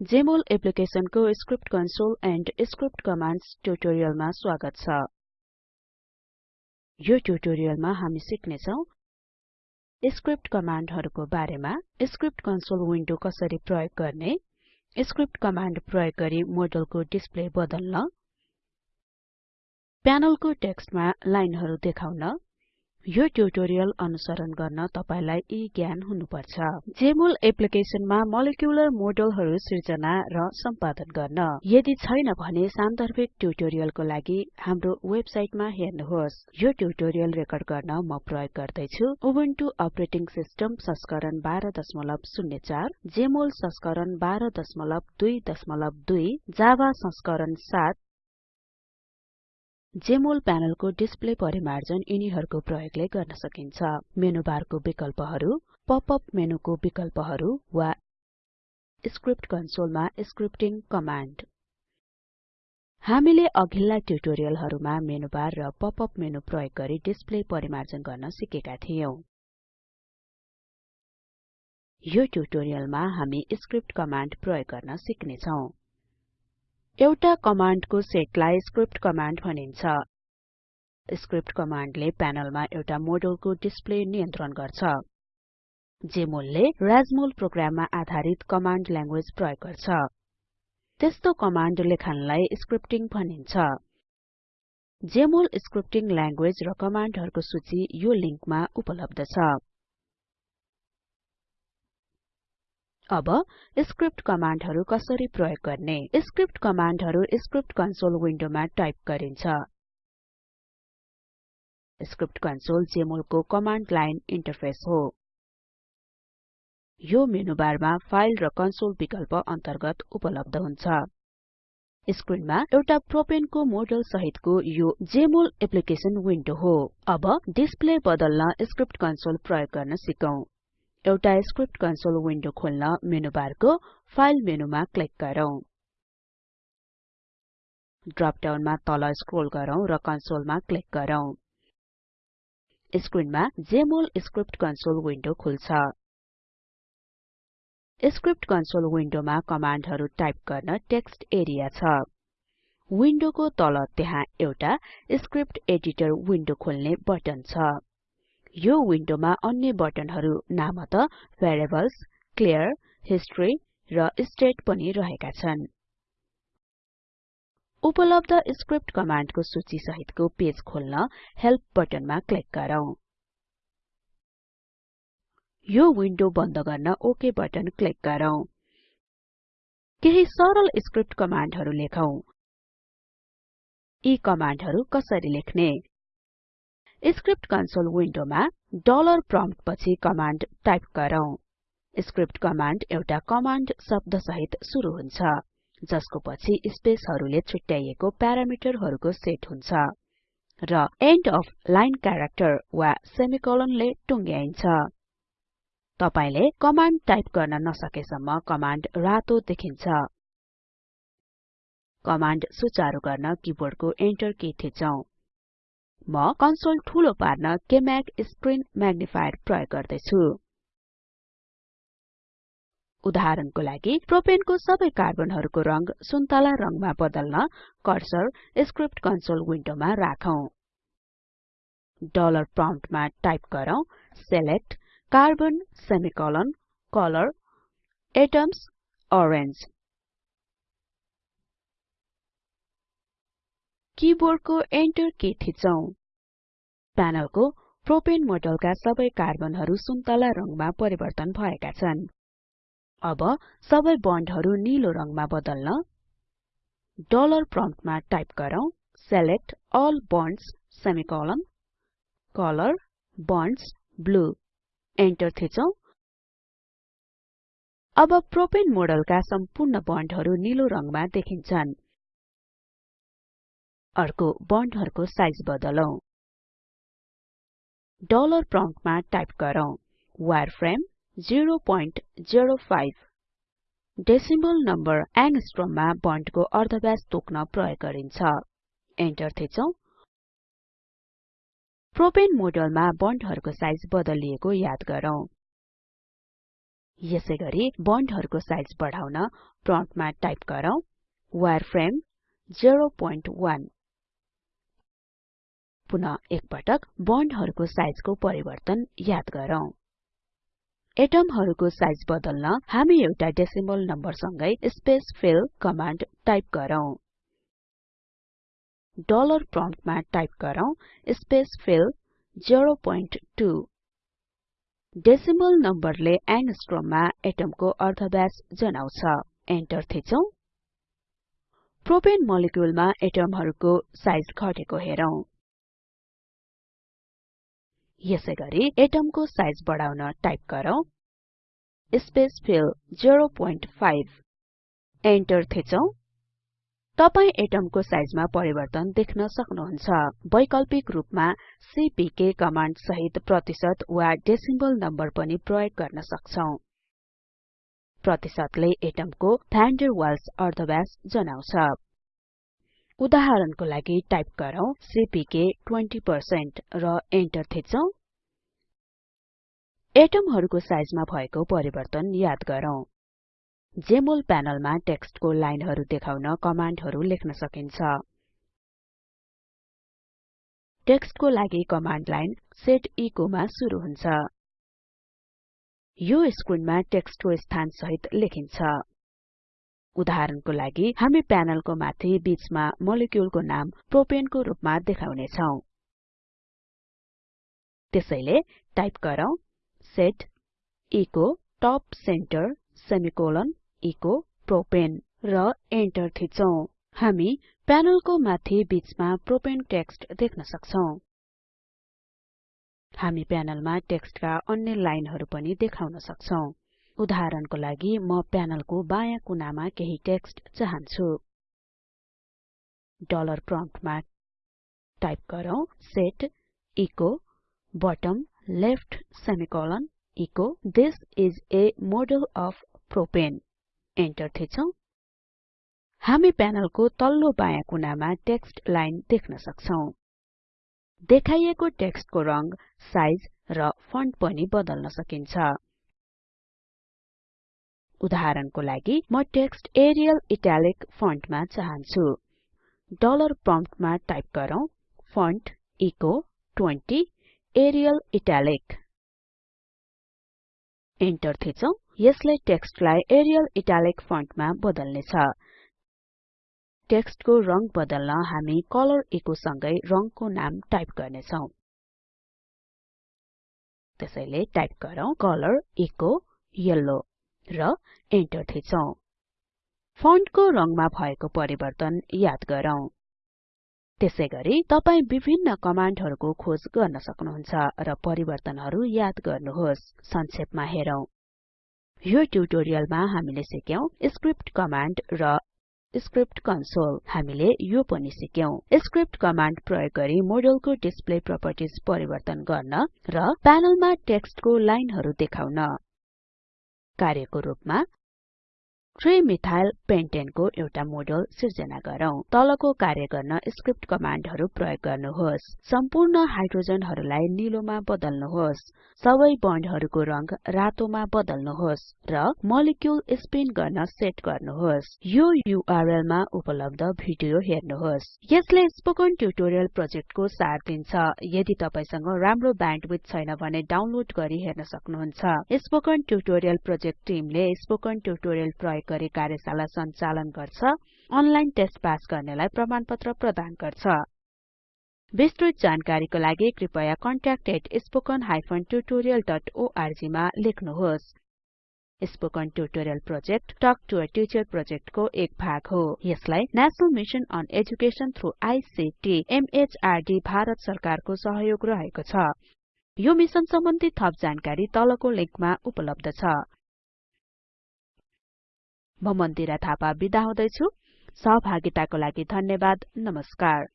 Jmol एप्लिकेसनको script console and script commands ट्युटोरियलमा स्वागत छ। यो ट्युटोरियलमा हामी सिक्ने छौं स्क्रिप्ट कमान्डहरुको बारेमा स्क्रिप्ट कन्सोल विन्डो कसरी प्रयोग गर्ने स्क्रिप्ट कमान्ड प्रयोग गरी मोडलको डिस्प्ले बदल्न प्यानलको टेक्स्टमा लाइनहरु देखाउन यो ट्युटोरियल अनुसरण गर्न तपाईलाई यी ज्ञान हुनुपर्छ। जेमोल एप्लिकेसनमा मोलिकुलर मोडलहरु सिर्जना र सम्पादन गर्न। यदि छैन भने सान्दर्भिक ट्युटोरियलको लागि हाम्रो वेबसाइटमा हेर्नुहोस्। यो ट्युटोरियल रेकर्ड गर्न म प्रयोग गर्दै छु उबुन्टु अपरेटिङ सिस्टम संस्करण 1204 जेमोल संस्करण 12.2.2 जावा संस्करण 7 जेमोल प्यानलको डिस्प्ले परिमार्जन यिनीहरुको प्रयोगले गर्न सकिन्छ। मेनु बारको विकल्पहरु पपअप मेनुको विकल्पहरु वा स्क्रिप्ट कन्सोलमा स्क्रिप्टिङ कमान्ड। हामीले अघिल्ला ट्युटोरियलहरुमा मेनु बार र पपअप मेनु प्रयोग गरी डिस्प्ले परिमार्जन गर्न सिकेका थियौं। यो ट्युटोरियलमा हामी स्क्रिप्ट कमान्ड प्रयोग गर्न सिक्ने छौं एउटा कमान्डको सेटलाई स्क्रिप्ट कमान्ड भनिन्छ। स्क्रिप्ट कमान्डले प्यानलमा एउटा मोडलको डिस्प्ले नियन्त्रण गर्छ जेमोलले राजमोल प्रोग्राममा आधारित कमान्ड ल्याङ्ग्वेज प्रयोग गर्छ। त्यस्तो कमान्ड लेखनलाई स्क्रिप्टिङ भनिन्छ। जेमोल स्क्रिप्टिङ ल्याङ्ग्वेज र कमान्डहरुको सूची यो लिंकमा उपलब्ध छ। अब स्क्रिप्ट कमान्डहरु कसरी प्रयोग गर्ने? स्क्रिप्ट कमान्डहरु स्क्रिप्ट कन्सोल विन्डोमा टाइप गरिन्छ। स्क्रिप्ट कन्सोल जेमोलको कमान्ड लाइन इन्टरफेस हो। यो मेनु बारमा फाइल र कन्सोल विकल्प अन्तर्गत उपलब्ध हुन्छ। स्क्रिनमा एउटा प्रोपेनको मोडल सहितको यो जेमोल एप्लिकेसन विन्डो हो। अब डिस्प्ले बदल्न स्क्रिप्ट कन्सोल प्रयोग गर्न सिकौं। एउटा स्क्रिप्ट कन्सोल विन्डो खोल्न मेनु बारको फाइल मेनुमा क्लिक गरौँ। ड्रप डाउनमा तल स्क्रोल गरौँ र कन्सोलमा क्लिक गरौँ। स्क्रिनमा जेमोल स्क्रिप्ट कन्सोल विन्डो खुल्छ। स्क्रिप्ट कन्सोल विन्डोमा कमान्डहरु टाइप गर्न टेक्स्ट एरिया छ। विन्डोको तल त्यहाँ एउटा स्क्रिप्ट एडिटर विन्डो खोल्ने बटन छ। यो विन्डोमा अन्य बटनहरु नामत भेरिएबल्स क्लियर हिस्टोरी र स्टेट पनि रहेका छन्। उपलब्ध स्क्रिप्ट कमान्डको सूची सहितको पेज खोल्न हेल्प बटनमा क्लिक गरौँ। यो विन्डो बन्द गर्न ओके बटन क्लिक गरौँ। केही सरल स्क्रिप्ट कमान्डहरु लेखौं। यी कमान्डहरु कसरी लेख्ने? स्क्रिप्ट कन्सोल विन्डोमा डलर प्रम्प्ट पछि कमान्ड टाइप गरौँ। स्क्रिप्ट कमान्ड एउटा कमान्ड शब्द सहित सुरु हुन्छ जसको पछि स्पेसहरुले छुट्याइएको प्यारामिटरहरुको सेट हुन्छ र एन्ड अफ लाइन क्यारेक्टर वा सेमिकोलनले टुङ्ग्याइन्छ। तपाईले कमान्ड टाइप गर्न नसकेसम्म कमान्ड रातो देखिन्छ। कमान्ड सुचारु गर्न किबोर्डको एन्टर की थिचौं। म कन्सोल ठूलो पार्न केम्याग स्क्रिन म्याग्निफायर प्रयोग गर्दै छु उदाहरणको लागि प्रोपेनको सबै कार्बनहरुको रंग सुन्तला रंगमा बदल्न कर्सर स्क्रिप्ट कन्सोल विन्डोमा राखौं। डलर प्रम्प्टमा टाइप गरौँ select carbon semicolon colour atoms orange. किबोर्डको enter key थिचौं। प्यानलको प्रोपेन मोडलका सबै कार्बनहरु सुन्तला रंगमा परिवर्तन भएका छन्। अब सबै बन्डहरु नीलो रंगमा बदल्न डलर प्रम्प्टमा टाइप गरौँ। Select all bonds semicolon colour bonds blue enter थिचौं। अब प्रोपेन मोडलका सम्पूर्ण बन्डहरु नीलो रंगमा देखिन्छन्। अर्को बन्डहरुको साइज बदलौं। डलर प्रम्प्टमा टाइप गरौँ। वायरफ्रेम 005 डेसिमल नम्बर एंगस्ट्रममा बन्डको अर्धव्यास तोक्न प्रयोग गरिन्छ। एन्टर थिचौं। प्रोपेन मोडलमा बन्डहरुको साइज बदलिएको याद गरौँ। यसैगरी बन्डहरुको साइज बढाउन प्रम्प्टमा टाइप गरौँ। वायरफ्रेम 01 पुनः एकपटक बन्डहरुको साइजको परिवर्तन याद गरौँ। एटमहरुको साइज बदल्न हामी एउटा डेसिमल नम्बर सँगै स्पेस फिल कमाण्ड टाइप गरौँ। डलर प्रम्प्टमा टाइप गरौँ स्पेस फिल 02 डेसिमल नम्बरले एंगस्ट्रममा एटमको अर्धव्यास जनाउँछ। एन्टर थिचौं। प्रोपेन मोलिक्युलमा एटमहरुको साइज घटेको हेरौं। यसैगरी एटमको साइज बढाउन टाइप गरौँ। स्पेस फिल 05 एन्टर थिचौं। तपाई एटमको साइजमा परिवर्तन देख्न सक्नुहुन्छ। वैकल्पिक रूपमा सीपीके कमाण्ड सहित प्रतिशत वा डेसिमल नम्बर पनि प्रयोग गर्न सक्छौं। प्रतिशतले एटमको भान डेर वाल्स अर्धव्यास जनाउँछ। उदाहरणको लागि टाइप गरौँ सीपीके 20% र एन्टर थिचौं एटमहरुको साइजमा भएको परिवर्तन याद गरौँ। जेमोल प्यानलमा टेक्स्टको लाइनहरु देखाउन कमाण्डहरु लेख्न सकिन्छ। टेक्स्टको लागि कमाण्ड लाइन सेट एचो मा सुरु हुन्छ। यो स्क्रिनमा टेक्स्टको स्थान सहित लेखिन्छ। उदाहरणको लागि हामी प्यानलको माथि बीचमा मोलिक्युलको नाम प्रोपेनको रूपमा देखाउने छौं त्यसैले टाइप गरौँ set echo top centre semicolon echo propane र एन्टर थिचौं हामी प्यानलको माथि बीचमा प्रोपेन टेक्स्ट देख्न सक्छौं। हामी प्यानलमा टेक्स्टका अन्य लाइनहरु पनि देखाउन सक्छौं। उदाहरणको लागि म प्यानलको बायाँ कुनामा केही टेक्स्ट चाहन्छु। डलर प्रम्प्टमा टाइप गरौँ set echo bottom left semicolon echo this is a model of propane enter थिचौं। हामी प्यानलको तल्लो बायाँ कुनामा टेक्स्ट लाइन देख्न सक्छौं। देखाइएको टेक्स्टको रंग साइज र फन्ट पनि बदल्न सकिन्छ। उदाहरणको लागि म टेक्स्ट एरियल इटालिक फन्टमा चाहन्छु। डलर प्रम्प्टमा टाइप गरौँ font echo 20 Arial italic. Enter थिचौं। यसले टेक्स्टलाई एरियल इटालिक फन्टमा बदल्नेछ। टेक्स्टको रंग बदल्न हामी कलर एचो सँगै रंगको नाम टाइप गर्नेछौं। त्यसैले टाइप गरौँ कलर एचो येल्लो। र एन्टर थिचौं फन्टको रंगमा भएको परिवर्तन याद गरौँ। त्यसैगरी तपाई विभिन्न कमाण्डहरुको खोज गर्न सक्नुहुन्छ र परिवर्तनहरु याद गर्नुहोस् संक्षेपमा हेरौं। यो ट्युटोरियलमा हामीले सिक्यौं स्क्रिप्ट कमाण्ड र स्क्रिप्ट कन्सोल। हामीले यो पनि सिक्यौं। स्क्रिप्ट कमाण्ड प्रयोग गरी मोडेलको डिस्प्ले प्रोपर्टिज परिवर्तन गर्न र प्यानलमा टेक्स्टको लाइनहरु देखाउन। कार्यको रूपमा 3 मिथाइल पेन्टेनको एउटा मोडल सिर्जना गरौँ। तलको कार्य गर्न स्क्रिप्ट कमाण्डहरु प्रयोग गर्नुहोस्। सम्पूर्ण हाइड्रोजनहरुलाई नीलोमा बदल्नुहोस्। सबै बन्डहरुको रंग रातोमा बदल्नुहोस् र मोलिक्युल स्पिन गर्न सेट गर्नुहोस्। यो युआरएल मा उपलब्ध भिडियो हेर्नुहोस्। यसले स्पोकन ट्युटोरियल प्रोजेक्टको सार दिन्छ। यदि तपाईसँग राम्रो ब्यान्डविड्थ छैन भने डाउनलोड गरी हेर्न सक्नुहुन्छ। स्पोकन ट्युटोरियल प्रोजेक्ट टिमले स्पोकन ट्युटोरियल प्रयोग गरी कार्यशाला सञ्चालन गर्छ अनलाइन टेस्ट पास गर्नेलाई प्रमाणपत्र प्रदान गर्छ। विस्तृत जानकारीको लागि कृपया contact@spoken tutorialorg मा लेख्नुहोस्। Spoken tutorial project talk to a teacher प्रोजेक्टको एक भाग हो। यसलाई national mission on education through ICT MHRD Bharat सरकारको सहयोग रहेको छ। यो मिशन सम्बन्धी थप जानकारी तलको लिंकमा उपलब्ध छ। म मन्दिरा थापा बिदा हुदैछु। सहभागिताको लागि धन्यवाद। नमस्कार।